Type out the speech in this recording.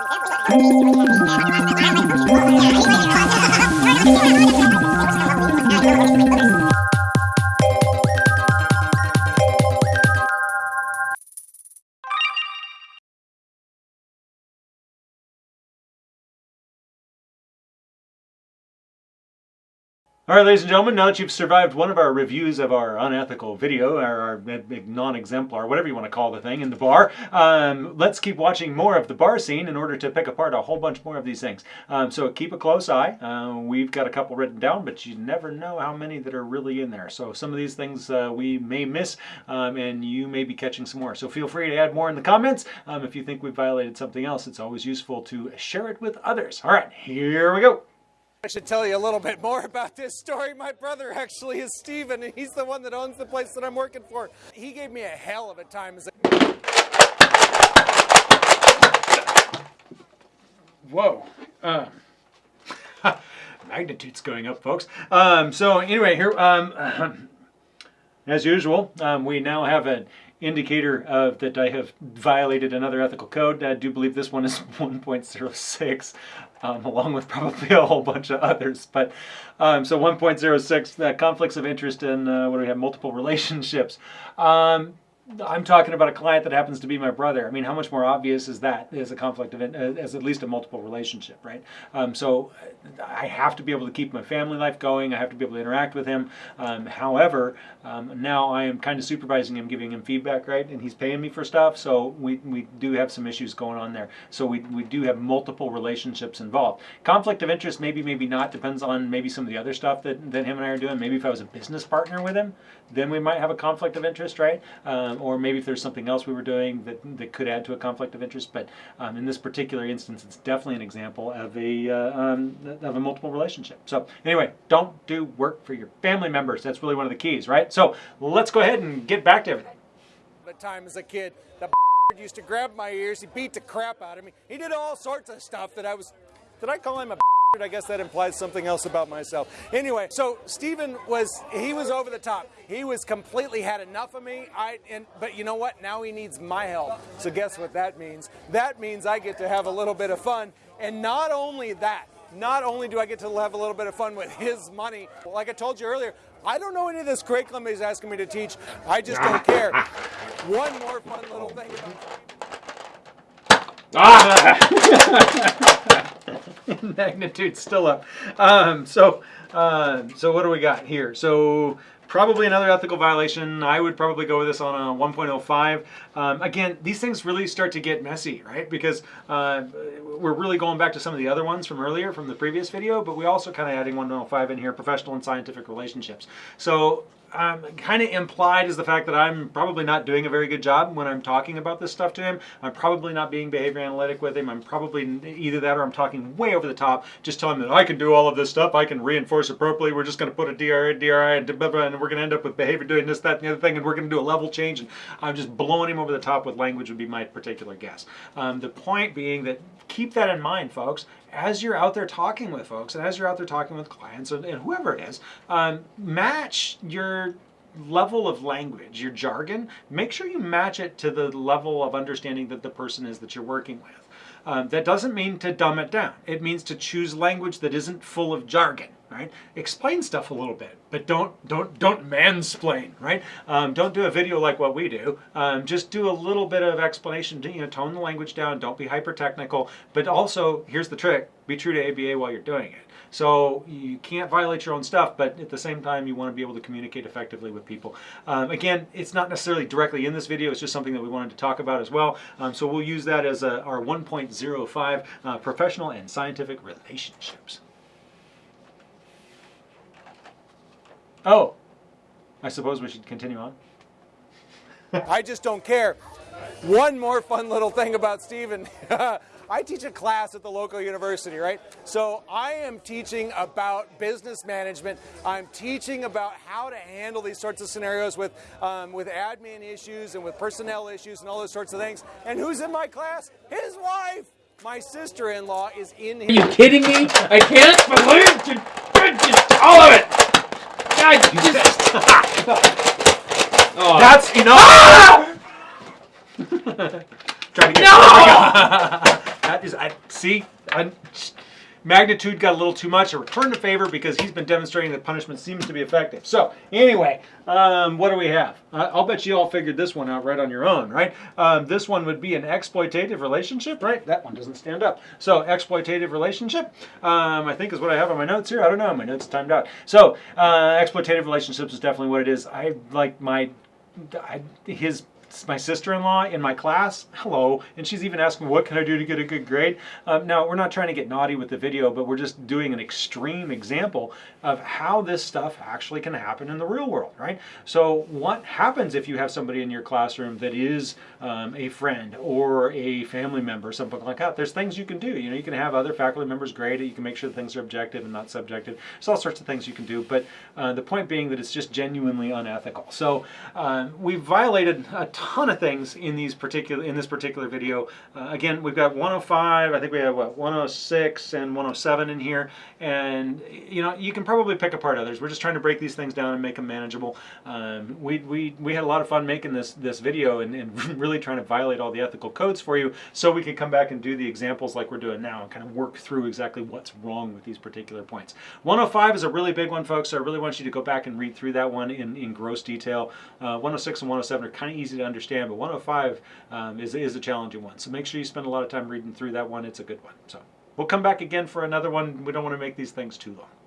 I'm going to go to the next one. I'm going to go to the next one. All right, ladies and gentlemen, now that you've survived one of our reviews of our unethical video, our, our non-exemplar, whatever you want to call the thing, in the bar, um, let's keep watching more of the bar scene in order to pick apart a whole bunch more of these things. Um, so keep a close eye. Uh, we've got a couple written down, but you never know how many that are really in there. So some of these things uh, we may miss, um, and you may be catching some more. So feel free to add more in the comments. Um, if you think we've violated something else, it's always useful to share it with others. All right, here we go. I should tell you a little bit more about this story. My brother actually is Steven, and he's the one that owns the place that I'm working for. He gave me a hell of a time as a Whoa. Um, magnitude's going up, folks. Um, so anyway, here, um, as usual, um, we now have an indicator of that I have violated another ethical code. I do believe this one is 1.06 um, along with probably a whole bunch of others. But um, so 1.06, uh, conflicts of interest in uh, what do we have, multiple relationships. Um, I'm talking about a client that happens to be my brother. I mean, how much more obvious is that as a conflict of, as at least a multiple relationship, right? Um, so I have to be able to keep my family life going. I have to be able to interact with him. Um, however, um, now I am kind of supervising him, giving him feedback, right? And he's paying me for stuff. So we, we do have some issues going on there. So we, we do have multiple relationships involved. Conflict of interest, maybe, maybe not. Depends on maybe some of the other stuff that, that him and I are doing. Maybe if I was a business partner with him, then we might have a conflict of interest, right? Um, or maybe if there's something else we were doing that, that could add to a conflict of interest. But um, in this particular instance, it's definitely an example of a, uh, um, of a multiple relationship. So anyway, don't do work for your family members. That's really one of the keys, right? So let's go ahead and get back to everything. The time as a kid, the used to grab my ears. He beat the crap out of me. He did all sorts of stuff that I was. Did I call him a I guess that implies something else about myself. Anyway, so Steven was he was over the top. He was completely had enough of me. I and but you know what? Now he needs my help. So guess what that means? That means I get to have a little bit of fun. And not only that, not only do I get to have a little bit of fun with his money, like I told you earlier, I don't know any of this curriculum he's asking me to teach. I just don't care. One more fun little thing. Ah! magnitude still up. Um, so, uh, so what do we got here? So probably another ethical violation. I would probably go with this on a 1.05. Um, again, these things really start to get messy, right? Because uh, we're really going back to some of the other ones from earlier, from the previous video, but we also kind of adding 1.05 in here, professional and scientific relationships. So um, kind of implied is the fact that I'm probably not doing a very good job when I'm talking about this stuff to him. I'm probably not being behavior analytic with him. I'm probably either that or I'm talking way over the top, just telling him that I can do all of this stuff. I can reinforce appropriately. We're just going to put a DRI, DRI, and, and we're going to end up with behavior doing this, that, and the other thing, and we're going to do a level change. And I'm just blowing him over the top with language would be my particular guess. Um, the point being that keep that in mind, folks as you're out there talking with folks and as you're out there talking with clients and, and whoever it is, um, match your level of language, your jargon, make sure you match it to the level of understanding that the person is that you're working with. Um, that doesn't mean to dumb it down. It means to choose language that isn't full of jargon, right? Explain stuff a little bit, but don't don't don't mansplain, right? Um, don't do a video like what we do. Um, just do a little bit of explanation. To, you know, tone the language down. Don't be hyper technical, but also here's the trick: be true to ABA while you're doing it. So you can't violate your own stuff, but at the same time, you want to be able to communicate effectively with people. Um, again, it's not necessarily directly in this video. It's just something that we wanted to talk about as well. Um, so we'll use that as a, our 1.05 uh, professional and scientific relationships. Oh, I suppose we should continue on. I just don't care. One more fun little thing about Steven. I teach a class at the local university, right? So I am teaching about business management. I'm teaching about how to handle these sorts of scenarios with, um, with admin issues and with personnel issues and all those sorts of things. And who's in my class? His wife! My sister-in-law is in here. Are you kidding me? I can't believe you just all of it! God, just... oh. That's enough! Ah! Try to get no! That is, I see, I, magnitude got a little too much. A return to favor because he's been demonstrating that punishment seems to be effective. So anyway, um, what do we have? I- I'll bet you all figured this one out right on your own, right? Um, this one would be an exploitative relationship, right? That one doesn't stand up. So exploitative relationship, um, I think is what I have on my notes here. I don't know. My notes timed out. So uh, exploitative relationships is definitely what it is. I like my I, his my sister-in-law in my class hello and she's even asking what can i do to get a good grade? Um, now we're not trying to get naughty with the video but we're just doing an extreme example of how this stuff actually can happen in the real world right? So what happens if you have somebody in your classroom that is um, a friend or a family member something like that? There's things you can do. You know you can have other faculty members grade it. You can make sure things are objective and not subjective. There's all sorts of things you can do but uh, the point being that it's just genuinely unethical. So um, we've violated a ton of things in these particular in this particular video. Uh, again, we've got 105. I think we have what 106 and 107 in here, and you know you can probably pick apart others. We're just trying to break these things down and make them manageable. Um, we, we we had a lot of fun making this this video and, and really trying to violate all the ethical codes for you, so we could come back and do the examples like we're doing now and kind of work through exactly what's wrong with these particular points. 105 is a really big one, folks. So I really want you to go back and read through that one in in gross detail. Uh, 106 and 107 are kind of easy to understand, but 105 um, is, is a challenging one. So make sure you spend a lot of time reading through that one. It's a good one. So we'll come back again for another one. We don't want to make these things too long. Thanks